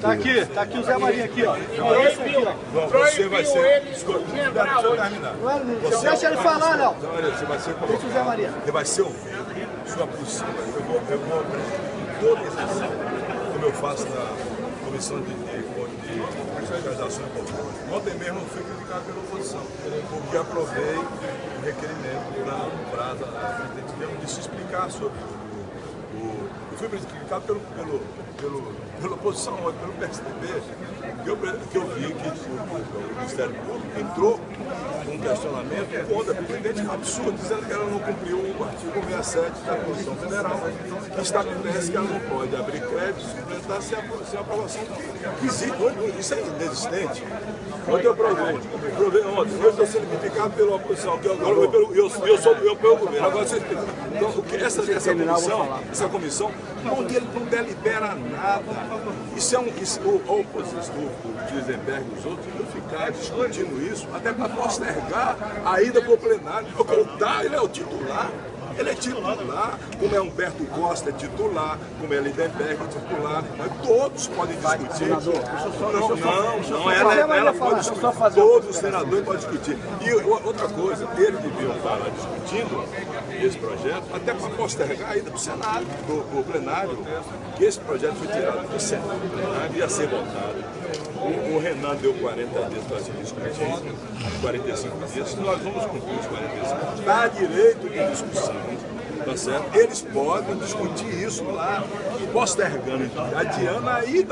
Tá aqui, tá aqui o Zé Maria aqui, ó. É esse aqui, ó. Você vai ser. Escuta, deixa eu terminar. Não não, deixa ele falar, não. Você vai ser Deixa o Zé. Maria. Você vai ser ouvido. Sua possível. Eu vou, eu vou abrir toda a como eu faço na comissão de, de, de fiscalização e controle. Ontem mesmo fui criticado pela oposição, porque aprovei o requerimento para um prazo de se explicar sobre eu fui criticado pelo, pelo, pelo, pela oposição, pelo PSDB, que eu, que eu vi que o, o Ministério Público entrou com um questionamento contra a presidente absurdo, dizendo que ela não cumpriu o artigo 67 da Constituição Federal, que estabelece que ela não pode abrir crédito suplementar sem a, aprovação que existe. Hoje, Isso é inexistente. Ontem eu provei, provei ontem, eu estou sendo criticado pela oposição, que eu, eu, eu, eu, eu sou eu pelo governo. Agora vocês então, o que essa, essa comissão, essa comissão não, ele não delibera nada. Isso é um. Isso, o, oposição, o, o Gisenberg e os outros vão ficar discutindo isso até para postergar a ida para o plenário. Ocultar, ele é o titular. Ele é titular, como é Humberto Costa é titular, como é Lindenberg é titular, mas todos podem discutir. não, não, não, ela, ela, ela pode discutir. Todos os senadores podem discutir. E outra coisa, eles deviam estar lá discutindo esse projeto, até para postergar a ida para o Senado, para o plenário, que esse projeto foi tirado do Senado, do plenário, ia ser votado. Renan deu 40 dias para se discutir, 45 dias, nós vamos cumprir os 45. Dá direito de discussão. Tá certo? Eles podem discutir isso lá, postergando, adiando a ida